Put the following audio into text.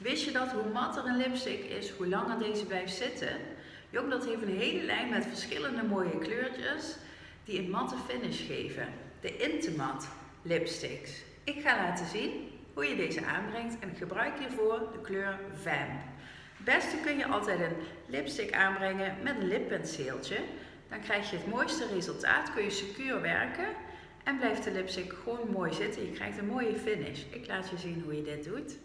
Wist je dat hoe matter een lipstick is, hoe langer deze blijft zitten? dat heeft een hele lijn met verschillende mooie kleurtjes die een matte finish geven. De Intimat lipsticks. Ik ga laten zien hoe je deze aanbrengt en gebruik hiervoor de kleur Vamp. Het beste kun je altijd een lipstick aanbrengen met een lippenseeltje. Dan krijg je het mooiste resultaat, kun je secuur werken en blijft de lipstick gewoon mooi zitten. Je krijgt een mooie finish. Ik laat je zien hoe je dit doet.